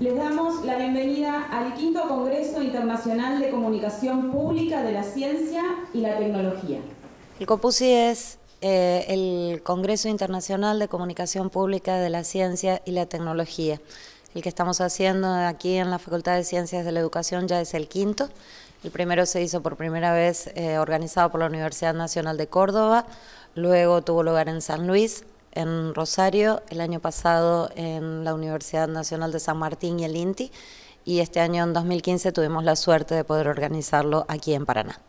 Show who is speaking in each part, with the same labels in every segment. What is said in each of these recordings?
Speaker 1: Les damos la bienvenida al quinto Congreso Internacional de Comunicación Pública de la Ciencia y la Tecnología.
Speaker 2: El COPUSI es eh, el Congreso Internacional de Comunicación Pública de la Ciencia y la Tecnología. El que estamos haciendo aquí en la Facultad de Ciencias de la Educación ya es el quinto. El primero se hizo por primera vez eh, organizado por la Universidad Nacional de Córdoba, luego tuvo lugar en San Luis, en Rosario, el año pasado en la Universidad Nacional de San Martín y el INTI, y este año en 2015 tuvimos la suerte de poder organizarlo aquí en Paraná.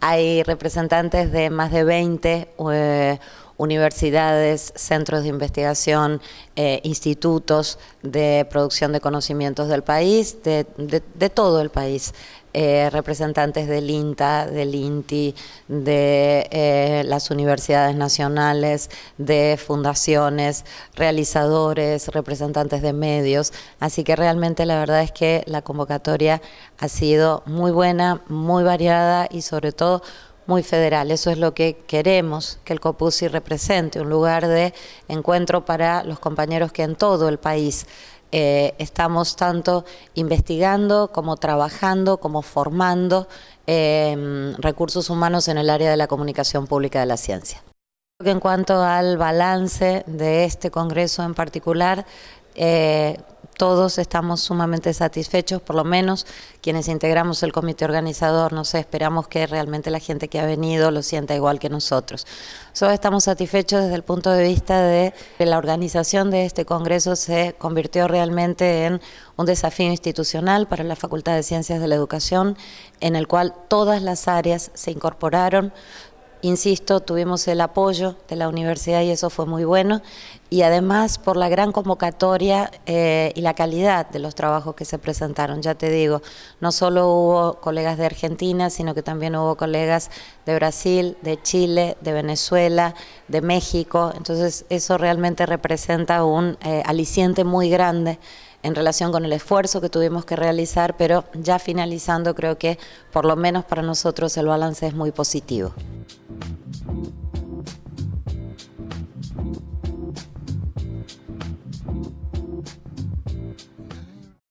Speaker 2: Hay representantes de más de 20 eh, universidades, centros de investigación, eh, institutos de producción de conocimientos del país, de, todo el país. Eh, representantes del INTA, del INTI, de eh, las universidades nacionales, de fundaciones, realizadores, representantes de medios. Así que realmente la verdad es que la convocatoria ha sido muy buena, muy variada y sobre todo muy federal. Eso es lo que queremos que el COPUSI represente, un lugar de encuentro para los compañeros que en todo el país eh, estamos tanto investigando como trabajando, como formando em, recursos humanos en el área de la comunicación pública de la ciencia. En cuanto al balance de este congreso en particular, eh, todos estamos sumamente satisfechos, por lo menos quienes integramos el comité organizador, no sé, esperamos que realmente la gente que ha venido lo sienta igual que nosotros. Todos estamos satisfechos desde el punto de vista de que la organización de este congreso se convirtió realmente en un desafío institucional para la Facultad de Ciencias de la Educación, en el cual todas las áreas se incorporaron, Insisto, tuvimos el apoyo de la universidad y eso fue muy bueno y además por la gran convocatoria eh, y la calidad de los trabajos que se presentaron. Ya te digo, no solo hubo colegas de Argentina, sino que también hubo colegas de Brasil, de Chile, de Venezuela, de México. Entonces eso realmente representa un eh, aliciente muy grande en relación con el esfuerzo que tuvimos que realizar, pero ya finalizando creo que por lo menos para nosotros el balance es muy positivo.